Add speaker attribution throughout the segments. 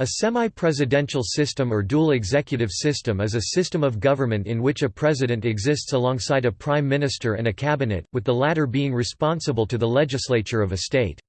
Speaker 1: A semi-presidential system or dual executive system is a system of government in which a president exists alongside a prime minister and a cabinet, with the latter being responsible to the legislature of a state.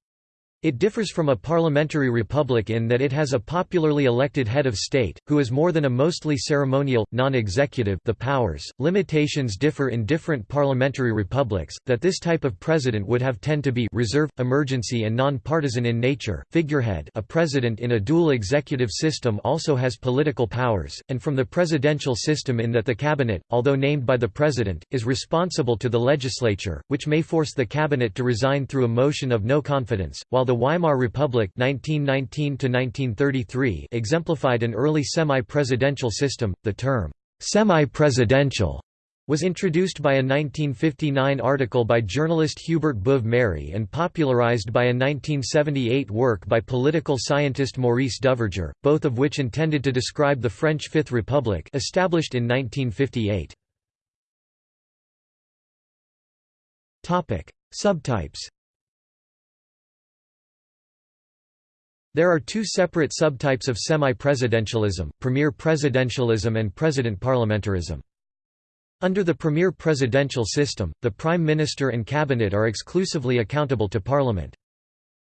Speaker 1: It differs from a parliamentary republic in that it has a popularly elected head of state, who is more than a mostly ceremonial, non-executive the powers. Limitations differ in different parliamentary republics, that this type of president would have tend to be reserve, emergency and non-partisan in nature, figurehead a president in a dual executive system also has political powers, and from the presidential system in that the cabinet, although named by the president, is responsible to the legislature, which may force the cabinet to resign through a motion of no confidence, while the Weimar Republic 1919 exemplified an early semi-presidential system. The term semi-presidential was introduced by a 1959 article by journalist Hubert Beuve-Méry and popularized by a 1978 work by political scientist Maurice Duverger, both of which intended to describe the French Fifth Republic established in 1958. Subtypes There are two separate subtypes of semi-presidentialism, premier presidentialism and president parliamentarism. Under the premier presidential system, the prime minister and cabinet are exclusively accountable to parliament.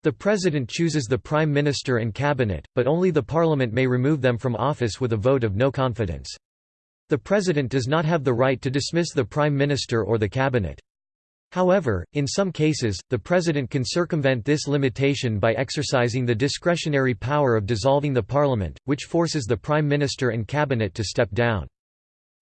Speaker 1: The president chooses the prime minister and cabinet, but only the parliament may remove them from office with a vote of no confidence. The president does not have the right to dismiss the prime minister or the cabinet. However, in some cases, the president can circumvent this limitation by exercising the discretionary power of dissolving the parliament, which forces the prime minister and cabinet to step down.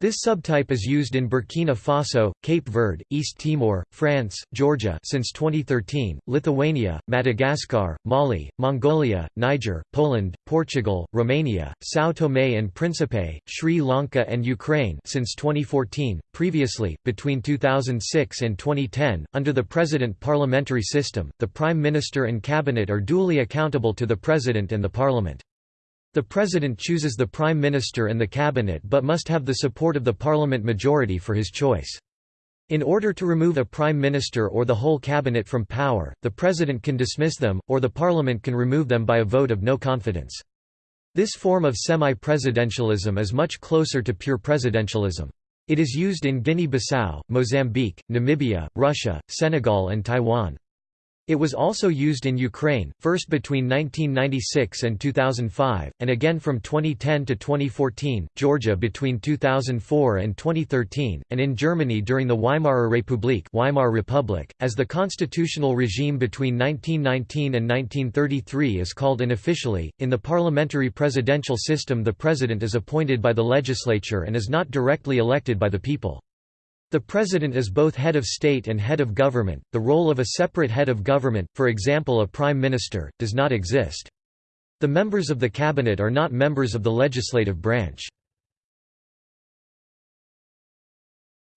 Speaker 1: This subtype is used in Burkina Faso, Cape Verde, East Timor, France, Georgia since 2013, Lithuania, Madagascar, Mali, Mongolia, Niger, Poland, Portugal, Romania, São Tomé and Príncipe, Sri Lanka and Ukraine since 2014. Previously, between 2006 and 2010, under the president parliamentary system, the prime minister and cabinet are duly accountable to the president and the parliament. The President chooses the Prime Minister and the Cabinet but must have the support of the Parliament majority for his choice. In order to remove a Prime Minister or the whole Cabinet from power, the President can dismiss them, or the Parliament can remove them by a vote of no confidence. This form of semi-presidentialism is much closer to pure presidentialism. It is used in Guinea-Bissau, Mozambique, Namibia, Russia, Senegal and Taiwan. It was also used in Ukraine, first between 1996 and 2005, and again from 2010 to 2014, Georgia between 2004 and 2013, and in Germany during the Weimarer Republik Weimar Republic, as the constitutional regime between 1919 and 1933 is called unofficially. In the parliamentary presidential system the president is appointed by the legislature and is not directly elected by the people. The President is both head of state and head of government. The role of a separate head of government, for example a prime minister, does not exist. The members of the cabinet are not members of the legislative branch.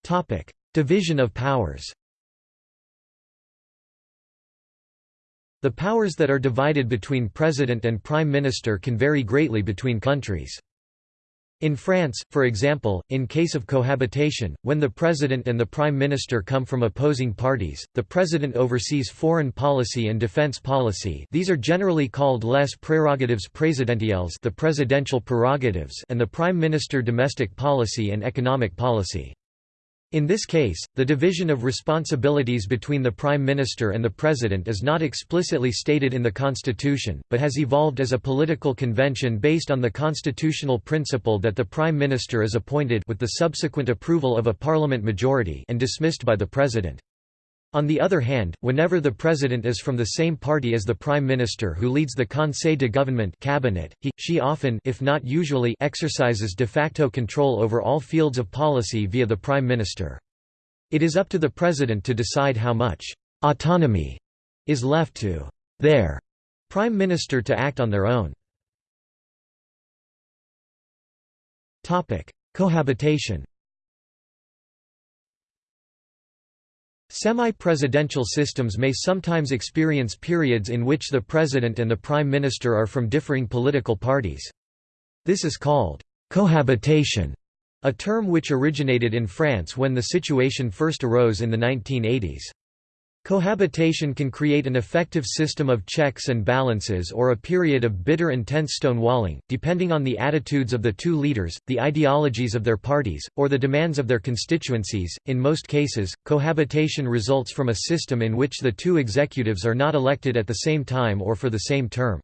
Speaker 1: Topic: Division of powers. The powers that are divided between president and prime minister can vary greatly between countries. In France, for example, in case of cohabitation, when the president and the prime minister come from opposing parties, the president oversees foreign policy and defense policy these are generally called les prérogatives présidentielles the presidential prerogatives and the prime minister domestic policy and economic policy. In this case, the division of responsibilities between the Prime Minister and the President is not explicitly stated in the Constitution, but has evolved as a political convention based on the constitutional principle that the Prime Minister is appointed with the subsequent approval of a parliament majority and dismissed by the President. On the other hand, whenever the president is from the same party as the prime minister who leads the Conseil de Gouvernement cabinet, he, she often if not usually exercises de facto control over all fields of policy via the prime minister. It is up to the president to decide how much autonomy is left to their prime minister to act on their own. Cohabitation Semi-presidential systems may sometimes experience periods in which the president and the prime minister are from differing political parties. This is called cohabitation, a term which originated in France when the situation first arose in the 1980s. Cohabitation can create an effective system of checks and balances or a period of bitter intense stonewalling, depending on the attitudes of the two leaders, the ideologies of their parties, or the demands of their constituencies. In most cases, cohabitation results from a system in which the two executives are not elected at the same time or for the same term.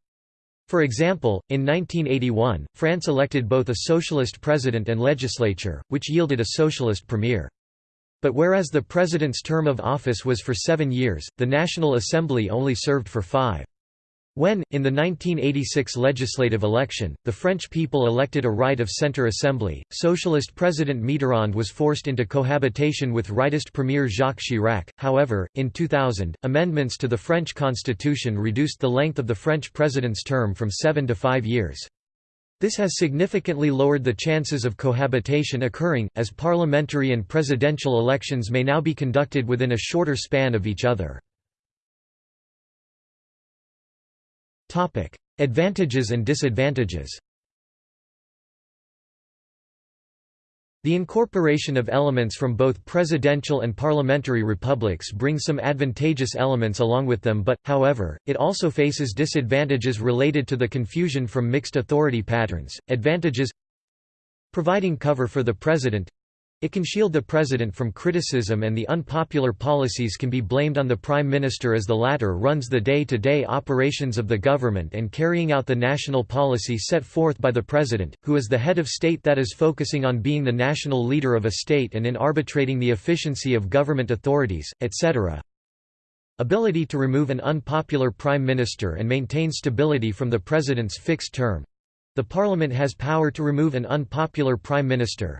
Speaker 1: For example, in 1981, France elected both a socialist president and legislature, which yielded a socialist premier. But whereas the president's term of office was for seven years, the National Assembly only served for five. When, in the 1986 legislative election, the French people elected a right of centre assembly, socialist President Mitterrand was forced into cohabitation with rightist Premier Jacques Chirac. However, in 2000, amendments to the French constitution reduced the length of the French president's term from seven to five years. This has significantly lowered the chances of cohabitation occurring, as parliamentary and presidential elections may now be conducted within a shorter span of each other. Advantages and disadvantages The incorporation of elements from both presidential and parliamentary republics brings some advantageous elements along with them but, however, it also faces disadvantages related to the confusion from mixed authority patterns. Advantages Providing cover for the president it can shield the president from criticism and the unpopular policies can be blamed on the prime minister as the latter runs the day-to-day -day operations of the government and carrying out the national policy set forth by the president, who is the head of state that is focusing on being the national leader of a state and in arbitrating the efficiency of government authorities, etc. Ability to remove an unpopular prime minister and maintain stability from the president's fixed term. The parliament has power to remove an unpopular prime minister,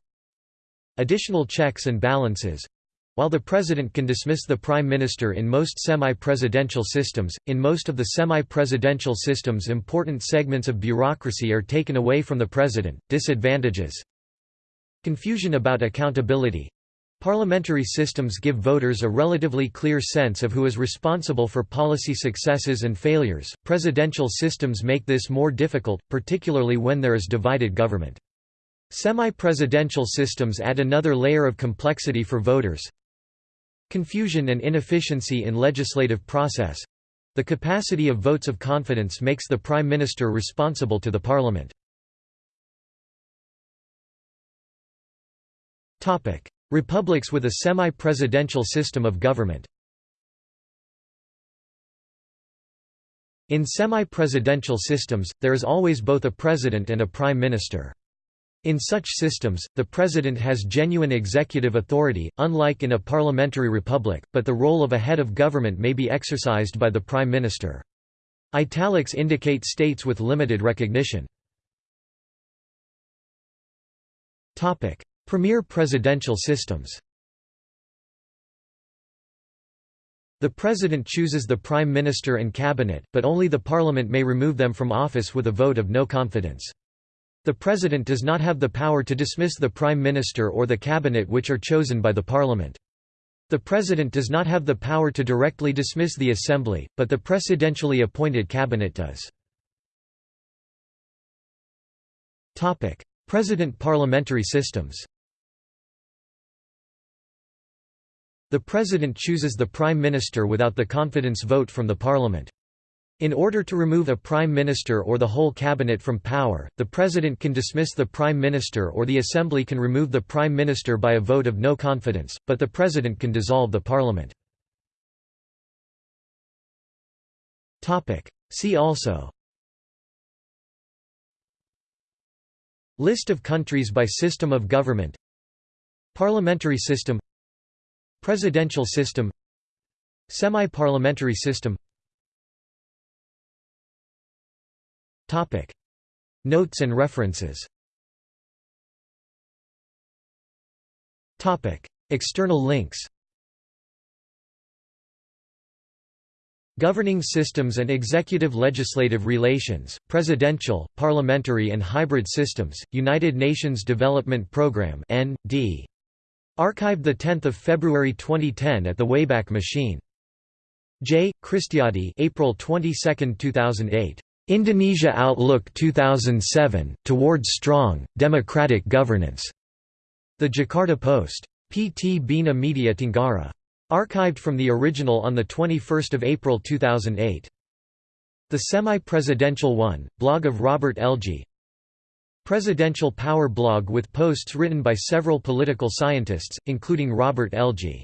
Speaker 1: Additional checks and balances while the president can dismiss the prime minister in most semi-presidential systems, in most of the semi-presidential systems important segments of bureaucracy are taken away from the president. Disadvantages Confusion about accountability Parliamentary systems give voters a relatively clear sense of who is responsible for policy successes and failures. Presidential systems make this more difficult, particularly when there is divided government. Semi-presidential systems add another layer of complexity for voters. Confusion and inefficiency in legislative process. The capacity of votes of confidence makes the Prime Minister responsible to the Parliament. Topic: Republics with a semi-presidential system of government In semi-presidential systems, there is always both a president and a prime minister. In such systems, the president has genuine executive authority, unlike in a parliamentary republic, but the role of a head of government may be exercised by the prime minister. Italics indicate states with limited recognition. Premier presidential systems The president chooses the prime minister and cabinet, but only the parliament may remove them from office with a vote of no confidence. The President does not have the power to dismiss the Prime Minister or the Cabinet which are chosen by the Parliament. The President does not have the power to directly dismiss the Assembly, but the presidentially appointed Cabinet does. President parliamentary systems The President chooses the Prime Minister without the confidence vote from the Parliament. In order to remove a prime minister or the whole cabinet from power, the president can dismiss the prime minister or the assembly can remove the prime minister by a vote of no confidence, but the president can dissolve the parliament. See also List of countries by system of government Parliamentary system Presidential system Semi-parliamentary system Topic. Notes and references Topic. External links Governing systems and executive legislative relations, presidential, parliamentary and hybrid systems, United Nations Development Programme N.D. Archived 10 February 2010 at the Wayback Machine. J. Kristiadi April 22, 2008. Indonesia Outlook 2007, Towards Strong, Democratic Governance. The Jakarta Post. PT Bina Media Tenggara. Archived from the original on 21 April 2008. The Semi-Presidential One, blog of Robert Elgie Presidential Power blog with posts written by several political scientists, including Robert Elgie